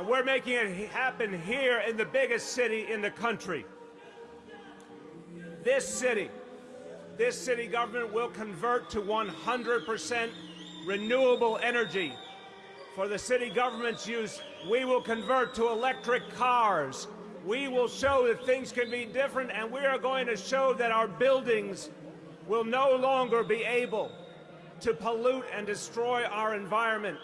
And we're making it happen here in the biggest city in the country. This city, this city government will convert to 100% renewable energy. For the city government's use, we will convert to electric cars. We will show that things can be different, and we are going to show that our buildings will no longer be able to pollute and destroy our environment.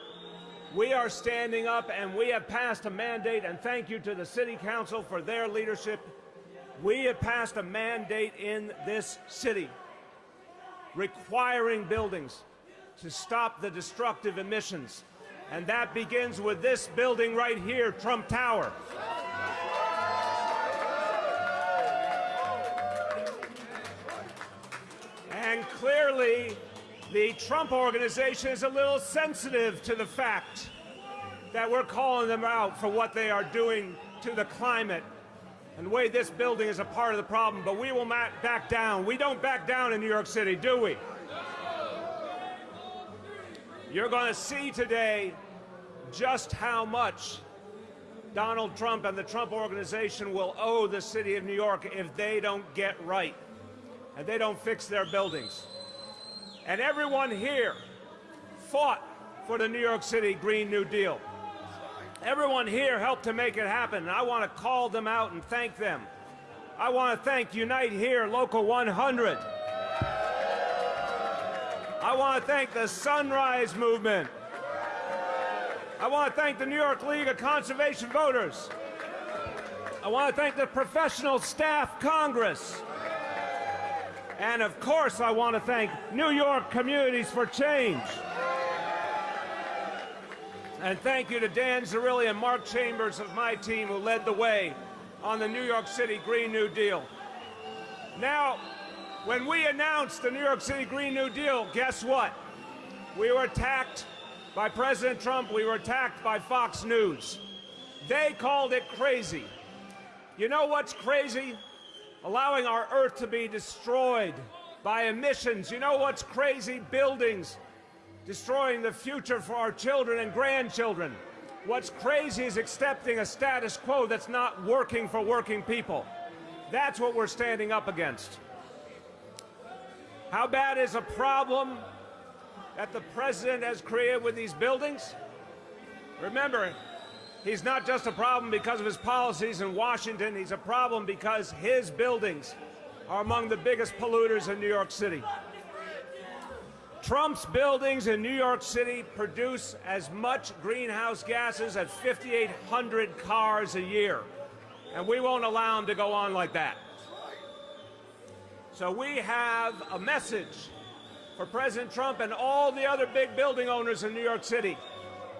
We are standing up and we have passed a mandate, and thank you to the City Council for their leadership. We have passed a mandate in this city requiring buildings to stop the destructive emissions. And that begins with this building right here, Trump Tower. And clearly, the Trump organization is a little sensitive to the fact that we're calling them out for what they are doing to the climate and the way this building is a part of the problem, but we will not back down. We don't back down in New York City, do we? You're going to see today just how much Donald Trump and the Trump organization will owe the city of New York if they don't get right and they don't fix their buildings. And everyone here fought for the New York City Green New Deal. Everyone here helped to make it happen, and I want to call them out and thank them. I want to thank Unite Here, Local 100. I want to thank the Sunrise Movement. I want to thank the New York League of Conservation Voters. I want to thank the Professional Staff Congress. And of course, I want to thank New York Communities for Change. And thank you to Dan Zarrilli and Mark Chambers of my team who led the way on the New York City Green New Deal. Now, when we announced the New York City Green New Deal, guess what? We were attacked by President Trump. We were attacked by Fox News. They called it crazy. You know what's crazy? Allowing our Earth to be destroyed by emissions. You know what's crazy? Buildings destroying the future for our children and grandchildren. What's crazy is accepting a status quo that's not working for working people. That's what we're standing up against. How bad is a problem that the president has created with these buildings? Remember, he's not just a problem because of his policies in Washington, he's a problem because his buildings are among the biggest polluters in New York City. Trump's buildings in New York City produce as much greenhouse gases as 5,800 cars a year. And we won't allow them to go on like that. So we have a message for President Trump and all the other big building owners in New York City.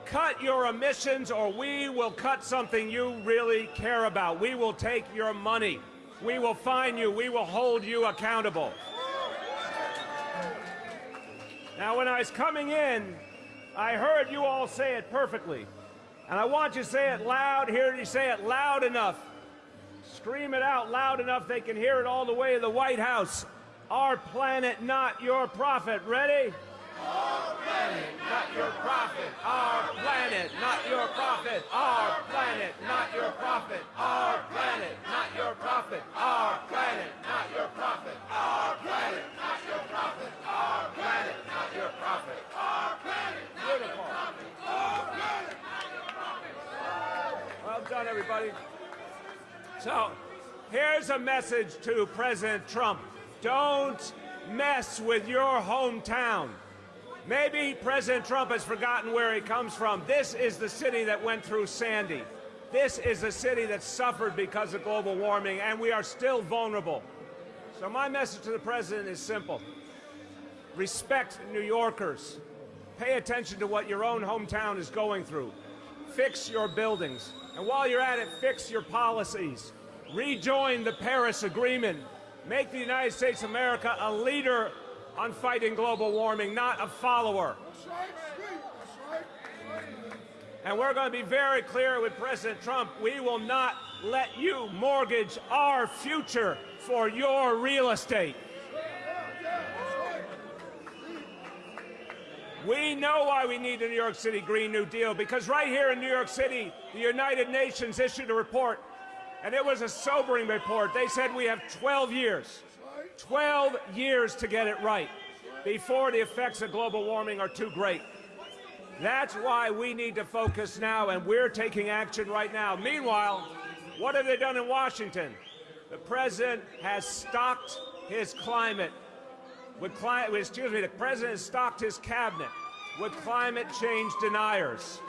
Cut your emissions or we will cut something you really care about. We will take your money. We will fine you. We will hold you accountable. Now, when I was coming in, I heard you all say it perfectly. And I want you to say it loud, hear you say it loud enough. Scream it out loud enough they can hear it all the way to the White House. Our planet, not your profit. Ready? Our planet, not your profit. Our planet, not your profit. Our planet, not your profit. Our planet, not your profit. Our planet, not your profit. Our planet, not your profit. Our planet, not your profit. Our planet, not your profit. Our planet, not your profit. Well done, everybody. So, here's a message to President Trump. Don't mess with your hometown. Maybe President Trump has forgotten where he comes from. This is the city that went through Sandy. This is a city that suffered because of global warming, and we are still vulnerable. So my message to the President is simple. Respect New Yorkers. Pay attention to what your own hometown is going through. Fix your buildings. And while you're at it, fix your policies. Rejoin the Paris Agreement. Make the United States of America a leader on fighting global warming, not a follower. And we're going to be very clear with President Trump. We will not let you mortgage our future for your real estate. We know why we need the New York City Green New Deal, because right here in New York City, the United Nations issued a report, and it was a sobering report. They said we have 12 years, 12 years to get it right before the effects of global warming are too great. That's why we need to focus now, and we're taking action right now. Meanwhile, what have they done in Washington? The president has stocked his climate with climate, excuse me, the president has stocked his cabinet with climate change deniers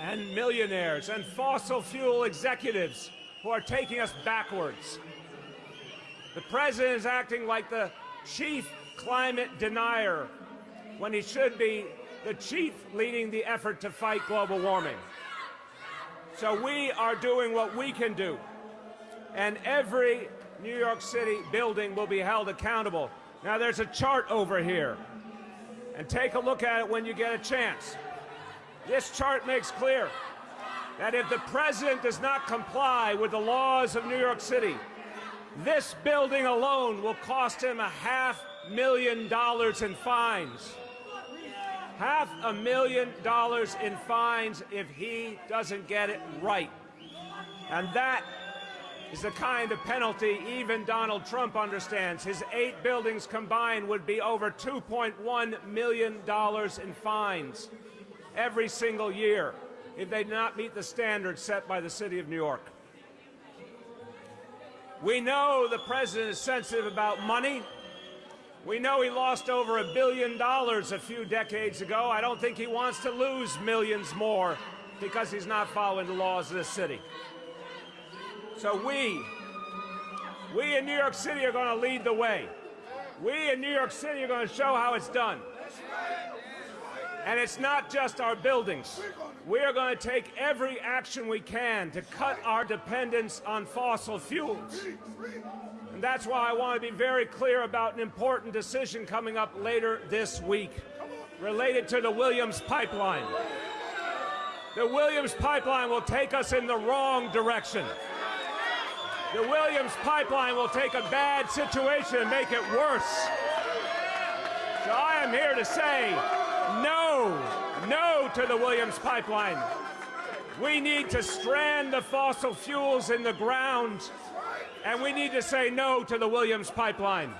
and millionaires and fossil fuel executives who are taking us backwards. The president is acting like the chief climate denier when he should be the chief leading the effort to fight global warming. So we are doing what we can do. And every New York City building will be held accountable. Now there's a chart over here. And take a look at it when you get a chance. This chart makes clear that if the president does not comply with the laws of New York City, this building alone will cost him a half million dollars in fines. Half a million dollars in fines if he doesn't get it right. And that is the kind of penalty even Donald Trump understands. His eight buildings combined would be over $2.1 million in fines every single year if they did not meet the standards set by the City of New York. We know the president is sensitive about money. We know he lost over a billion dollars a few decades ago. I don't think he wants to lose millions more because he's not following the laws of this city. So we, we in New York City are going to lead the way. We in New York City are going to show how it's done. And it's not just our buildings. We are going to take every action we can to cut our dependence on fossil fuels. And that's why I want to be very clear about an important decision coming up later this week related to the Williams pipeline. The Williams pipeline will take us in the wrong direction. The Williams pipeline will take a bad situation and make it worse. So I am here to say no, no to the Williams pipeline. We need to strand the fossil fuels in the ground, and we need to say no to the Williams pipeline.